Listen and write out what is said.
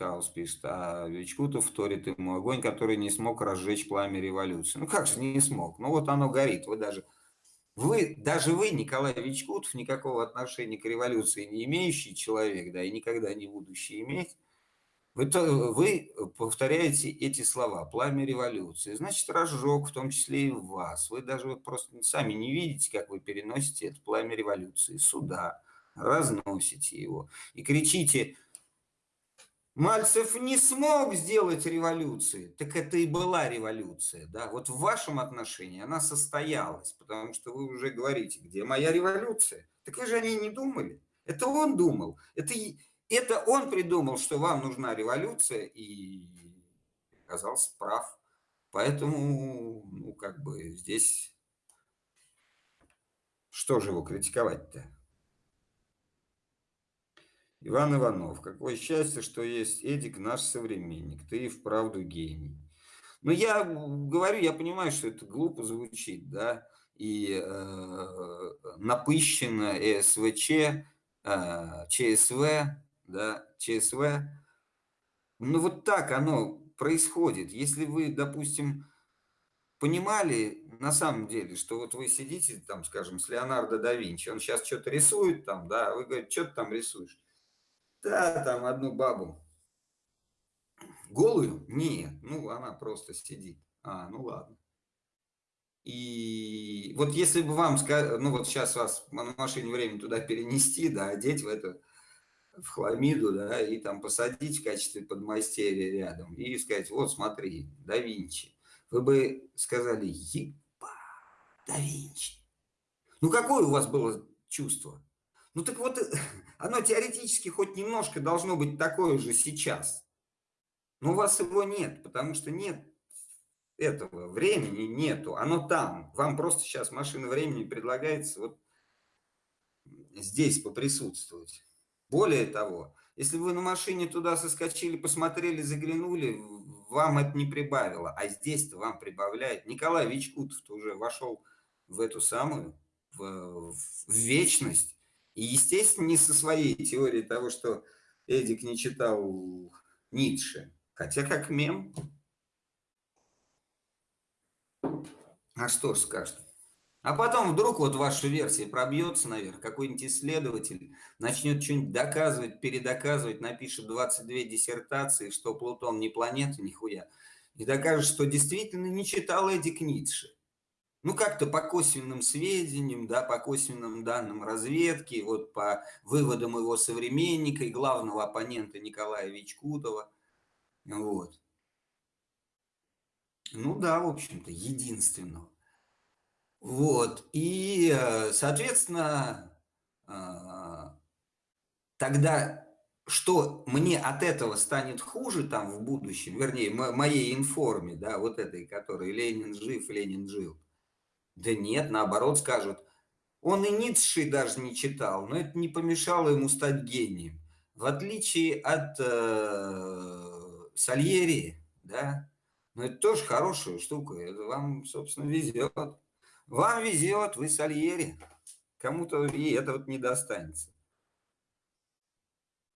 Каус пишет, а Вичкутов вторит ему огонь, который не смог разжечь пламя революции. Ну как же не смог? Ну вот оно горит. Вы даже, вы, даже вы, Николай Вичкутов, никакого отношения к революции не имеющий человек, да, и никогда не будущий иметь, вы, то, вы повторяете эти слова «пламя революции», значит, разжег, в том числе и вас. Вы даже вот просто сами не видите, как вы переносите это пламя революции сюда, разносите его и кричите Мальцев не смог сделать революции, так это и была революция. Да? Вот в вашем отношении она состоялась, потому что вы уже говорите, где моя революция? Так вы же о ней не думали. Это он думал. Это, это он придумал, что вам нужна революция, и оказался прав. Поэтому, ну, как бы здесь... Что же его критиковать-то? Иван Иванов, какое счастье, что есть Эдик, наш современник. Ты и вправду гений. Но я говорю, я понимаю, что это глупо звучит, да, и э, напыщенно СВЧ, э, ЧСВ, да, ЧСВ. Ну вот так оно происходит. Если вы, допустим, понимали на самом деле, что вот вы сидите там, скажем, с Леонардо да Винчи, он сейчас что-то рисует там, да, вы говорите, что ты там рисуешь? Да, там одну бабу. Голую? Нет, ну она просто сидит. А, ну ладно. И вот если бы вам, ну вот сейчас вас на машине времени туда перенести, да, одеть в эту в хламиду, да, и там посадить в качестве подмастерья рядом, и сказать, вот смотри, да Винчи. Вы бы сказали, еба, да Винчи. Ну какое у вас было чувство? Ну так вот, оно теоретически хоть немножко должно быть такое же сейчас. Но у вас его нет, потому что нет этого времени, нету. Оно там. Вам просто сейчас машина времени предлагается вот здесь поприсутствовать. Более того, если вы на машине туда соскочили, посмотрели, заглянули, вам это не прибавило. А здесь-то вам прибавляет. Николай Вичкутов уже вошел в эту самую, в, в вечность. И, естественно, не со своей теорией того, что Эдик не читал Ницше. Хотя как мем. А что ж скажет? А потом вдруг вот ваша версия пробьется наверх, какой-нибудь исследователь начнет что-нибудь доказывать, передоказывать, напишет 22 диссертации, что Плутон не планета, нихуя, и докажет, что действительно не читал Эдик Ницше. Ну, как-то по косвенным сведениям, да, по косвенным данным разведки, вот по выводам его современника и главного оппонента Николая Вичкутова. Вот. Ну да, в общем-то, единственного. Вот, и, э, соответственно, э, тогда что мне от этого станет хуже там в будущем, вернее, моей информе, да, вот этой, которой Ленин жив, Ленин жил. Да нет, наоборот скажут, он и Ницше даже не читал, но это не помешало ему стать гением. В отличие от э, Сальери, да, но это тоже хорошая штука, это вам, собственно, везет. Вам везет, вы Сальери. Кому-то и это вот не достанется.